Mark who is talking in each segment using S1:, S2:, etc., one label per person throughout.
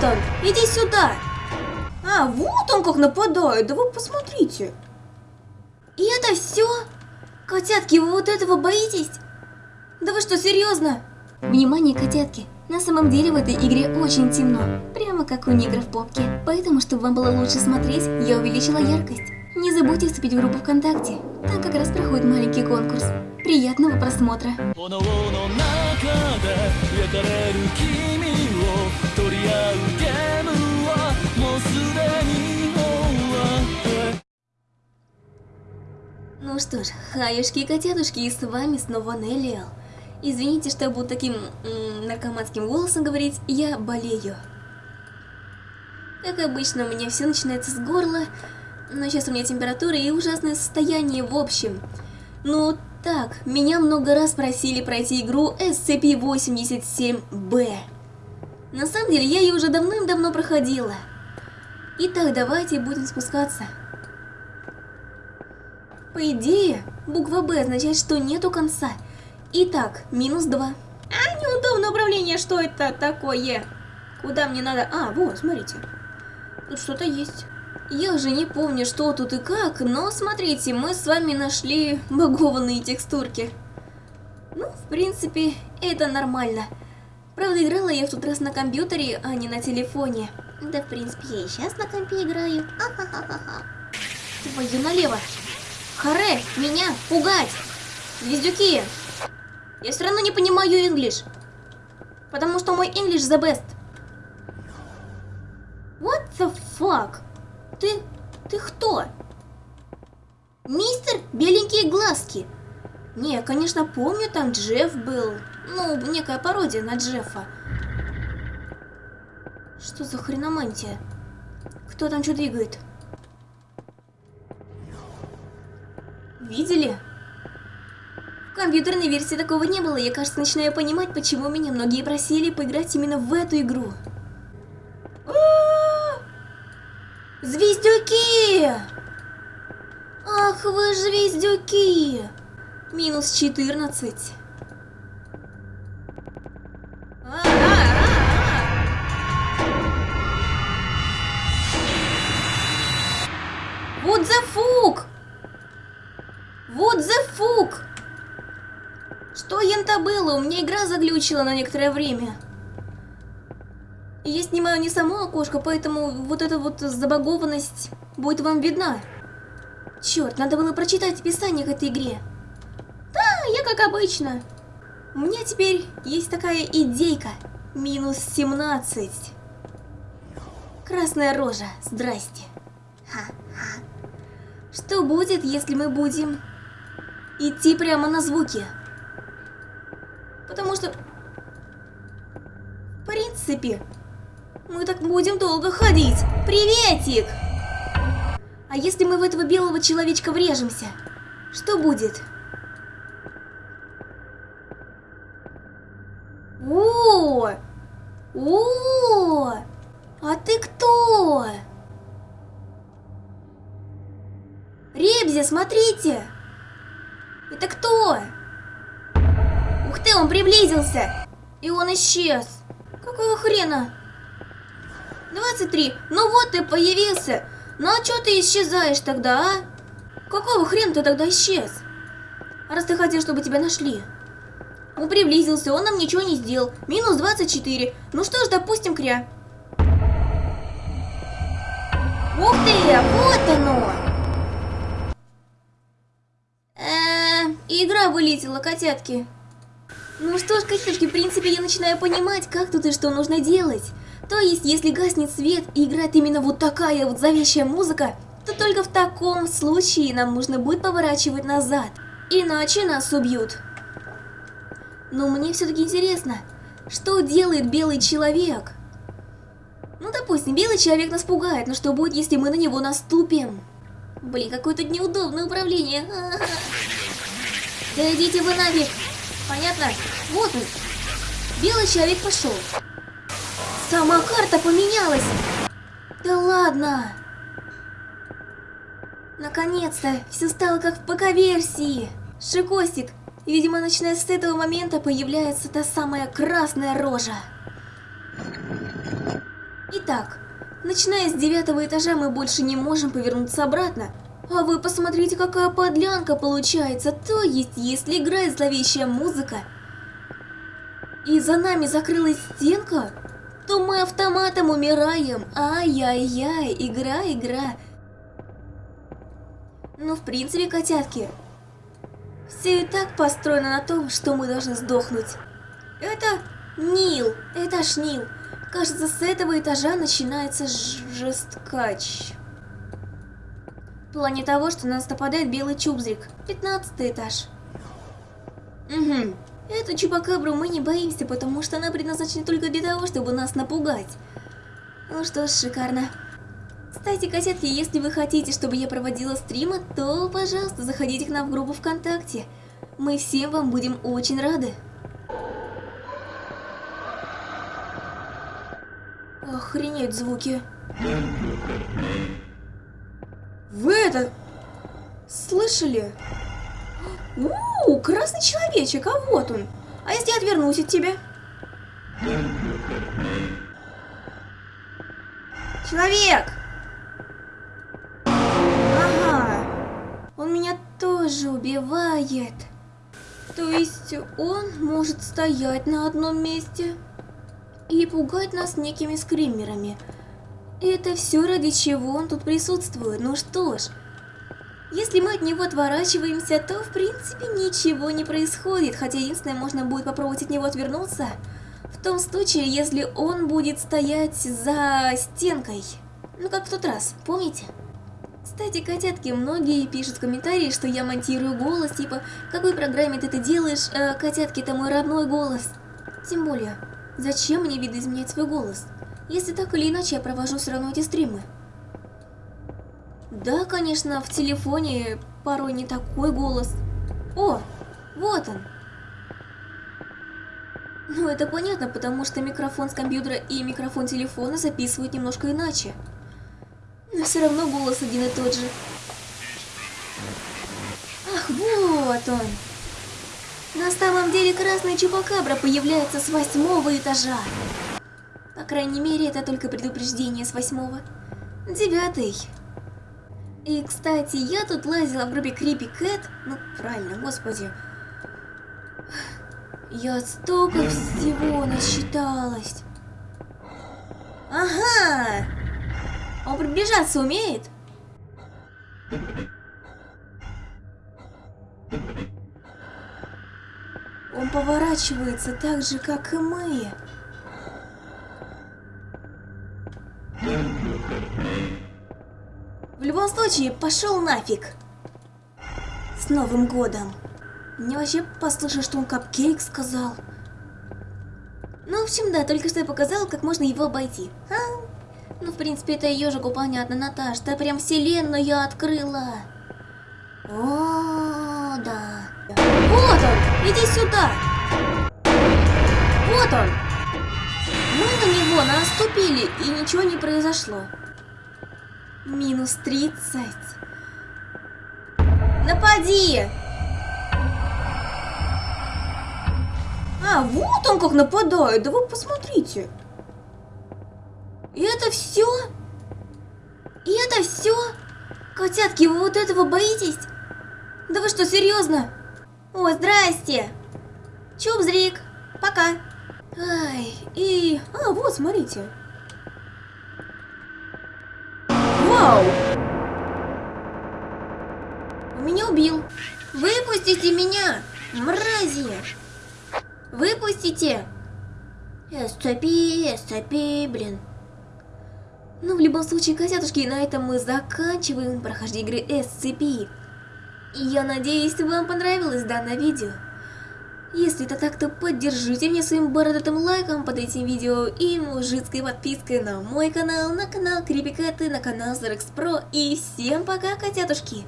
S1: Вот он! Иди сюда! А, вот он как нападает! Да вы посмотрите! И это все? Котятки, вы вот этого боитесь? Да вы что, серьезно? Внимание, котятки! На самом деле в этой игре очень темно, прямо как у негров в попке. Поэтому, чтобы вам было лучше смотреть, я увеличила яркость. Не забудьте вступить в группу ВКонтакте, там как раз проходит маленький конкурс. Приятного просмотра! Ну что ж, хаюшки и с вами снова Неллиал. Извините, что буду таким наркоманским голосом говорить, я болею. Как обычно, у меня все начинается с горла, но сейчас у меня температура и ужасное состояние в общем. Ну так, меня много раз просили пройти игру SCP-87-B. На самом деле, я ее уже давным-давно проходила. Итак, давайте будем спускаться. По идее, буква Б означает, что нету конца. Итак, минус 2. А, неудобное управление, что это такое? Куда мне надо? А, вот, смотрите. Тут что-то есть. Я уже не помню, что тут и как, но смотрите, мы с вами нашли багованные текстурки. Ну, в принципе, это нормально. Правда, играла я в тот раз на компьютере, а не на телефоне. Да, в принципе, я и сейчас на компе играю. Твою налево. Харе, меня пугать! Звездюки! Я все равно не понимаю English. Потому что мой English the best. What the fuck? Ты... ты кто? Мистер Беленькие Глазки. Не, конечно, помню, там Джефф был. Ну, некая пародия на Джеффа. Что за хреномантия? Кто там что двигает? Видели? В компьютерной версии такого не было, я, кажется, начинаю понимать, почему меня многие просили поиграть именно в эту игру. А! Звездюки! Ах вы звездюки! Минус 14. Вот за фук! Что ента было? У меня игра заглючила на некоторое время. Я снимаю не само окошко, поэтому вот эта вот забагованность будет вам видна. Черт, надо было прочитать описание к этой игре. Да, я как обычно. У меня теперь есть такая идейка. Минус 17. Красная рожа, здрасте. Ха-ха. Что будет, если мы будем идти прямо на звуки. Потому что, в принципе, мы так будем долго ходить. Приветик! А если мы в этого белого человечка врежемся, что будет? О! О! А ты кто? Ребзя, смотрите! Приблизился! И он исчез. Какого хрена? 23. Ну вот ты появился. Ну а чё ты исчезаешь тогда, а? Какого хрена ты тогда исчез? Раз ты хотел, чтобы тебя нашли. Он приблизился, он нам ничего не сделал. Минус 24. Ну что ж, допустим, кря. Ух ты, вот оно! Э, игра вылетела, котятки. Ну что ж, котятки, в принципе, я начинаю понимать, как тут и что нужно делать. То есть, если гаснет свет и играет именно вот такая вот зловещая музыка, то только в таком случае нам нужно будет поворачивать назад. Иначе нас убьют. Но мне все-таки интересно, что делает белый человек? Ну, допустим, белый человек нас пугает, но что будет, если мы на него наступим? Блин, какое-то неудобное управление. -а -а. Да идите вы нафиг. Понятно? Вот он. Белый человек пошел. Сама карта поменялась. Да ладно. Наконец-то, все стало как в ПК-версии. Шикостик. Видимо, начиная с этого момента появляется та самая красная рожа. Итак, начиная с девятого этажа мы больше не можем повернуться обратно. А вы посмотрите, какая подлянка получается. То есть, если играет зловещая музыка, и за нами закрылась стенка, то мы автоматом умираем. Ай-яй-яй, игра, игра. Ну, в принципе, котятки, все и так построено на том, что мы должны сдохнуть. Это Нил, этаж Нил. Кажется, с этого этажа начинается жесткач. В плане того, что на нас нападает белый чубзрик. 15 этаж. Угу. Эту чупакабру мы не боимся, потому что она предназначена только для того, чтобы нас напугать. Ну что ж, шикарно. Кстати, кассетки, если вы хотите, чтобы я проводила стримы, то, пожалуйста, заходите к нам в группу ВКонтакте. Мы всем вам будем очень рады. Охренеть звуки. Вы это... Слышали? Ууу, красный человечек, а вот он. А если я отвернусь от тебя? Человек! Ага, он меня тоже убивает. То есть он может стоять на одном месте и пугать нас некими скримерами. Это все ради чего он тут присутствует. Ну что ж, если мы от него отворачиваемся, то в принципе ничего не происходит, хотя единственное, можно будет попробовать от него отвернуться, в том случае, если он будет стоять за стенкой. Ну как в тот раз, помните? Кстати, котятки, многие пишут в комментарии, что я монтирую голос, типа, какой программе ты это делаешь, э, котятки, это мой родной голос. Тем более, зачем мне видоизменять свой голос, если так или иначе я провожу все равно эти стримы? Да, конечно, в телефоне порой не такой голос. О, вот он. Ну, это понятно, потому что микрофон с компьютера и микрофон телефона записывают немножко иначе. Но все равно голос один и тот же. Ах, вот он. На самом деле красный чупакабра появляется с восьмого этажа. Крайней мере, это только предупреждение с восьмого. Девятый. И, кстати, я тут лазила в группе Creepy Cat. Ну, правильно, господи. Я столько всего насчиталась. Ага! Он приближаться умеет? Он поворачивается так же, как и мы. Случае, пошел нафиг. С Новым годом. Мне вообще послышалось, что он капкейк сказал. Ну, в общем, да, только что я показала, как можно его обойти. А? Ну, в принципе, это ежику понятно, Наташ. Ты прям вселенную открыла. О, да. Вот он! Иди сюда! Вот он! Мы на него наступили, и ничего не произошло. Минус 30. Напади! А, вот он как нападает, да вы посмотрите. И это все? И это все? Котятки, вы вот этого боитесь? Да вы что, серьезно? О, здрасте! Чубзрик, пока. Ай, и... А, вот, смотрите. Вау! Меня убил. Выпустите меня, мрази! Выпустите! SCP, SCP, блин. Ну, в любом случае, котятушки, на этом мы заканчиваем прохождение игры SCP. И я надеюсь, вам понравилось данное видео. Если это так, то поддержите меня своим бородатым лайком под этим видео и мужицкой подпиской на мой канал, на канал Крипикаты, на канал Zerex Pro. И всем пока, котятушки!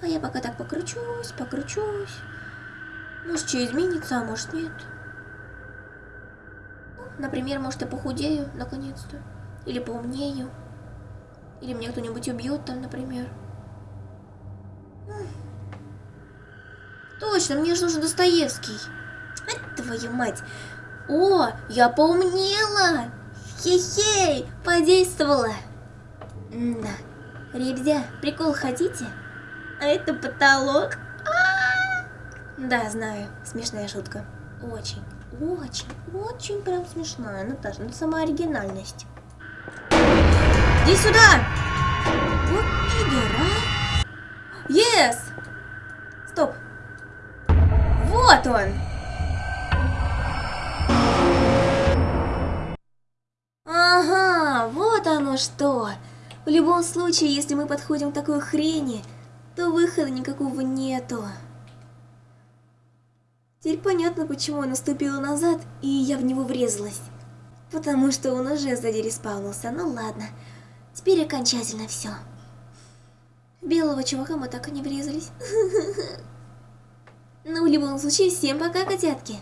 S1: А я пока так покручусь, покручусь. Может, что изменится, а может нет. Ну, например, может, я похудею, наконец-то. Или поумнею. Или меня кто-нибудь убьет там, например. Точно, мне же нужен Достоевский. Твою мать. О, я поумнела. Хе-хей, подействовало. Да. Ребзя, прикол хотите? А это потолок? А! Да, знаю, смешная шутка. Очень, очень, очень прям смешная. Наташа, ну сама оригинальность. Иди сюда! Вот пидор, а! Yes! Стоп! Вот он! Оно что! В любом случае, если мы подходим к такой хрени, то выхода никакого нету. Теперь понятно, почему он наступил назад, и я в него врезалась. Потому что он уже сзади респаунился, ну ладно. Теперь окончательно все. Белого чувака мы так и не врезались. Ну, в любом случае, всем пока, котятки.